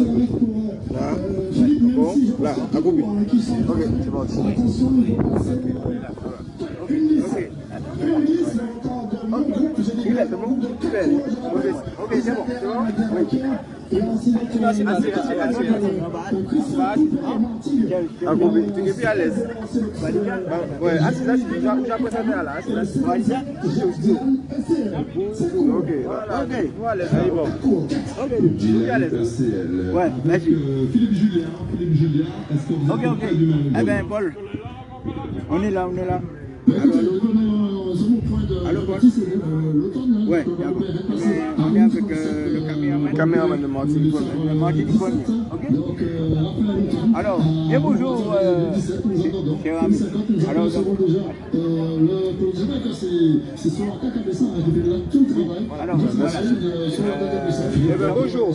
Là, bon, là, à Gobi. Ok, c'est parti. Il est, c'est bon Il est. Ok, c'est bon, c'est bon Oui. Assis, assis, assis, assis. À Gobi, tu es plus à l'aise. Ouais, assis, assis, là, assis, assis. Ok, ok, voilà, c'est bon. Ok, je suis à l'aise. Ouais, merci. Philippe Julien, Philippe Julien, est-ce que vous Ok, ok. Eh bien, Paul, on est là, on est là. Allô, Paul l'automne, Ouais, d'accord. Mais on est avec euh, le caméraman. Caméraman de Martinique. Le Martinique Premier. Ok Alors, et bonjour, euh, cher ami. Alors, donc, le projet, c'est sur la CAC qui fait de tout le travail. alors, voilà. Bonjour.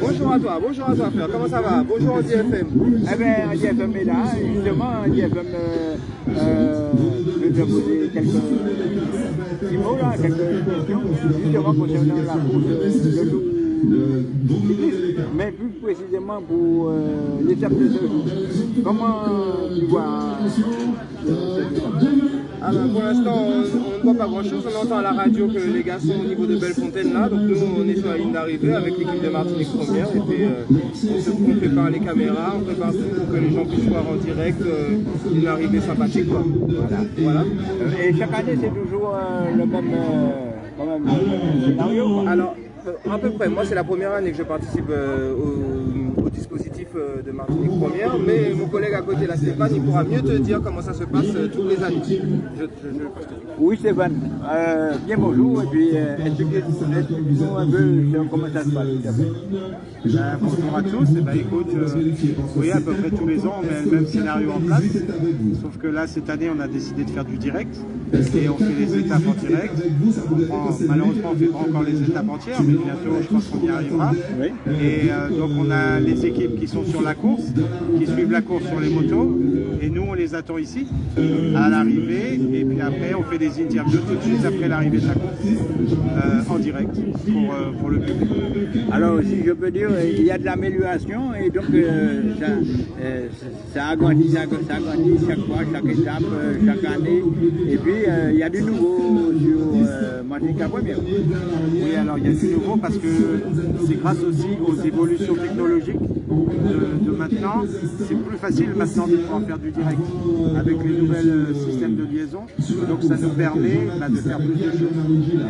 Bonjour à toi, bonjour à toi, frère. Comment ça va? Bonjour au DFM. Eh bien, DFM est là, justement, DFM euh, euh, veut te poser quelques petits mots, là, quelques questions, justement concernant la course de loup. Mais plus précisément pour euh, l'étape de ce jour. Comment tu vois Alors pour l'instant, on ne voit pas grand chose. On entend à la radio que les gars sont au niveau de Bellefontaine là. Donc nous, on est sur la ligne d'arrivée avec l'équipe de Martinique Première. Euh, on, prépare les caméras, on prépare tout pour que les gens puissent voir en direct euh, une arrivée sympathique. Quoi. Voilà. Euh, Et chaque année, c'est toujours le même, scénario. Alors, à peu près, moi c'est la première année que je participe au, euh, de Martinique Première, mais mon collègue à côté, là, Stéphane, il pourra mieux te dire comment ça se passe euh, toutes les années. Je, je, je, je- Oui, Stéphane. Euh, bien bonjour. Et puis, euh, expliquez-nous un peu comment ça se passe. Ben, bonjour à tous, et ben, écoute, euh, oui, à peu près tous les ans, on met le même scénario en place. Sauf que là, cette année, on a décidé de faire du direct. Et on fait les étapes en direct. On prend- malheureusement, on ne fait pas encore les étapes entières, mais bientôt, je pense qu'on y arrivera. Et euh, donc, on a les équipes qui sont sur la course, qui suivent la course sur les motos. Et nous, on les attend ici, à l'arrivée. Après, on fait des interviews tout de suite après l'arrivée de la course, euh, en direct, pour, euh, pour le public. Alors, si je peux dire, il y a de l'amélioration et donc euh, ça, ça agrandit, ça, ça agrandit chaque fois, chaque étape, chaque année. Et puis, il y a du nouveau sur Martinique Première. Oui, alors il y a du nouveau parce que c'est grâce aussi aux évolutions technologiques de, de maintenant. C'est plus facile maintenant de pouvoir faire du direct avec les nouvelles systèmes de liaison. Donc ça nous permet bah, de faire plus de choses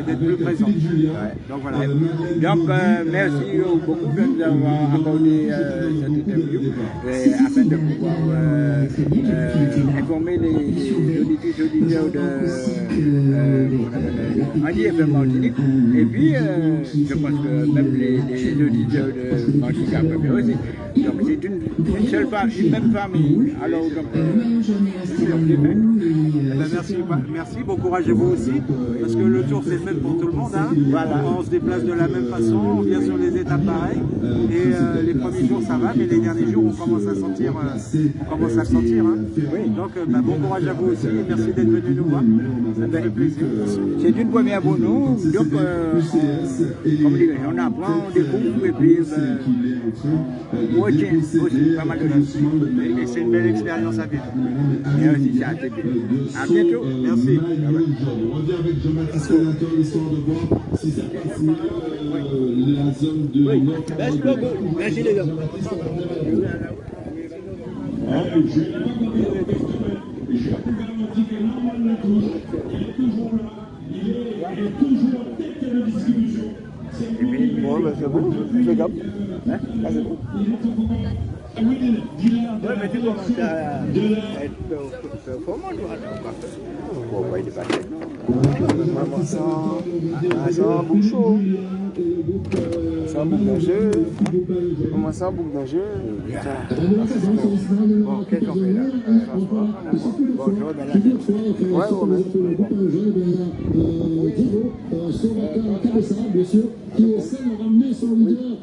et d'être plus présent. Donc voilà. Donc, euh, merci beaucoup de nous avoir accordé euh, cette interview euh, afin de pouvoir euh, euh, informer les, les auditeurs auditeurs de euh, Andy FM Martinique. Et puis, euh, je pense que même les, les auditeurs de Martinique Après aussi. Donc, c'est une, une seule famille, une même famille. Alors, donc, euh, Eh ben, merci, bah, merci, bon courage à vous aussi, parce que le tour c'est le même pour tout le monde. Hein. Voilà. On se déplace de la même façon, on vient sur les étapes pareilles, et euh, les premiers jours ça va, mais les derniers jours on commence à sentir, euh, on commence à le sentir. Hein. Donc euh, bah, bon courage à vous aussi, et merci d'être venu nous voir. Ça fait plaisir. C'est une première pour nous, donc euh, on, comme dirais on apprend, on découvre et puis on retient aussi pas mal de choses. Et, et c'est une belle expérience à vivre. C'est assez bien. À bientôt. Merci. On revient avec Jean-Marc Sénateur, histoire de voir si ça passe mieux euh, la zone de nord Merci beaucoup. Merci les gars. Je peux garantir que il est toujours là, il est, il est toujours en tête de la distribution. C'est lui, Bon, ben, c'est bon, c'est cap. Ah, c'est bon. il est au courant. Ah ah. Ouais, Romain. Bien sûr, qui essaie de ramener son leader.